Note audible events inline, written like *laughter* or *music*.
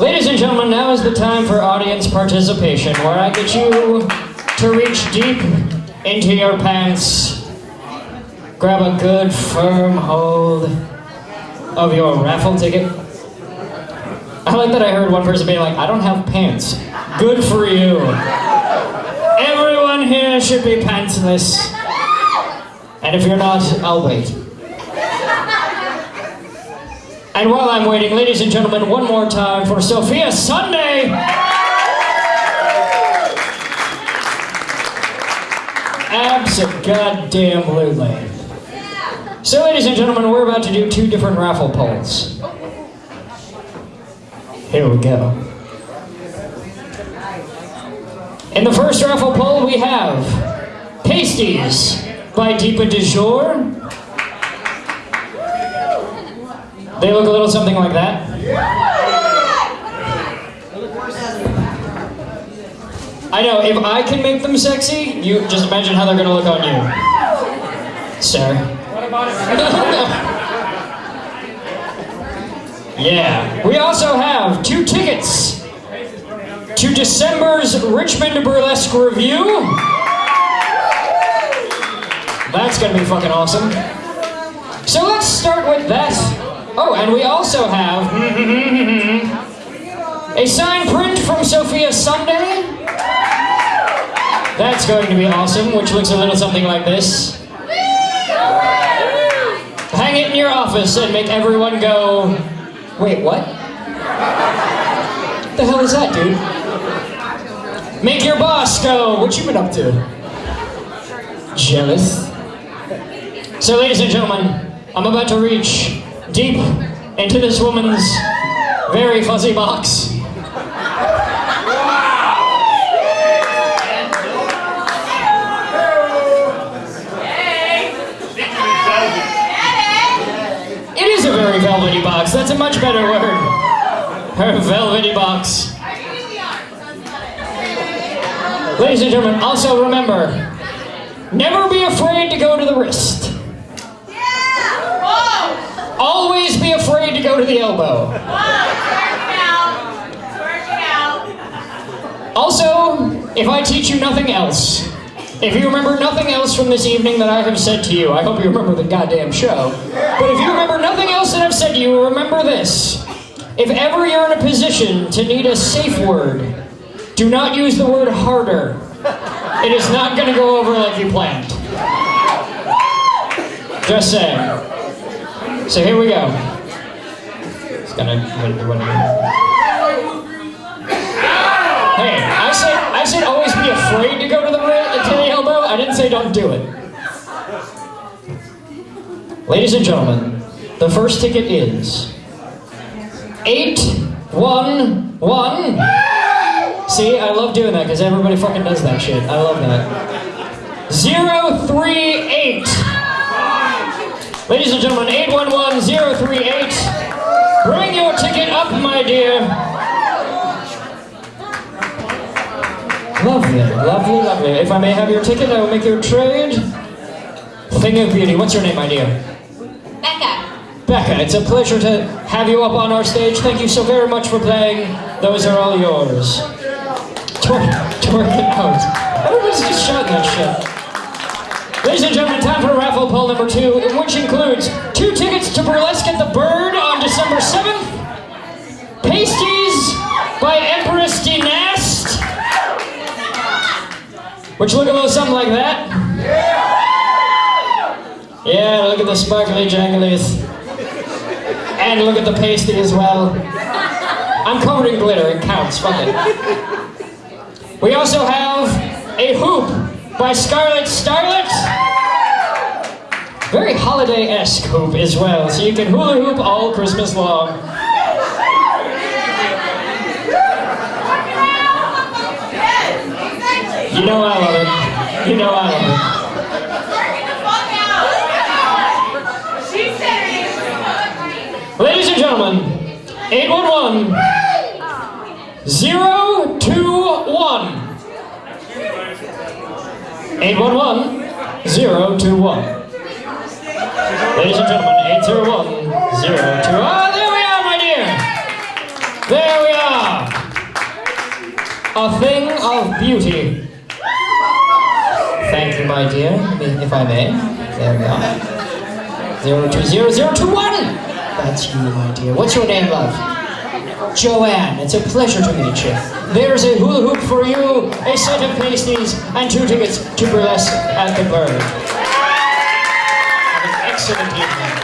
Ladies and gentlemen, now is the time for audience participation, where I get you to reach deep into your pants, grab a good firm hold of your raffle ticket. I like that I heard one person being like, I don't have pants. Good for you. Everyone here should be pantsless. And if you're not, I'll wait. And while I'm waiting, ladies and gentlemen, one more time for Sophia Sunday! Absolutely. So, ladies and gentlemen, we're about to do two different raffle polls. Here we go. In the first raffle poll, we have Pasties by Deepa de They look a little something like that. I know, if I can make them sexy, you just imagine how they're gonna look on you. Sir. *laughs* yeah. We also have two tickets to December's Richmond Burlesque Review. That's gonna be fucking awesome. So let's start with that. Oh, and we also have *laughs* a signed print from Sophia Sunday. That's going to be awesome, which looks a little something like this. Hang it in your office and make everyone go, wait, what? the hell is that, dude? Make your boss go, what you been up to? Jealous? So, ladies and gentlemen, I'm about to reach deep into this woman's very fuzzy box. It is a very velvety box. That's a much better word. Her velvety box. Ladies and gentlemen, also remember, never be afraid to go to the wrist. Always be afraid to the elbow. Also, if I teach you nothing else, if you remember nothing else from this evening that I have said to you, I hope you remember the goddamn show. But if you remember nothing else that I've said to you, remember this. If ever you're in a position to need a safe word, do not use the word harder. It is not going to go over like you planned. Just saying. So here we go. Hey, I said I said always be afraid to go to the uh, to elbow. I didn't say don't do it. Ladies and gentlemen, the first ticket is eight one one. See, I love doing that because everybody fucking does that shit. I love that. Zero three eight. Ladies and gentlemen, 811038. Bring your ticket up, my dear. Lovely, lovely, lovely. If I may have your ticket, I will make your trade. Thing of beauty. What's your name, my dear? Becca. Becca, it's a pleasure to have you up on our stage. Thank you so very much for playing. Those are all yours. Twerk, twerk it out. Everybody's just shouting that shit. Ladies and gentlemen, time for raffle poll number two, which includes which look a little something like that. Yeah, look at the sparkly janglies. And look at the pasty as well. I'm covered in glitter, it counts, fuck it. We also have a hoop by Scarlet Starlet. Very holiday-esque hoop as well, so you can hula hoop all Christmas long. You know I love it. You know I love it. Ladies and gentlemen, 811 021. 811 021. Ladies and gentlemen, 801 021. Ah, there we are, my dear. There we are. a thing of beauty. Thank you, my dear, if I may. There we are. Zero two zero zero two one. That's you, my dear. What's your name, love? Joanne. It's a pleasure to meet you. There's a hula hoop for you, a set of pasties, and two tickets to burlesque at the Bird. Have an excellent evening.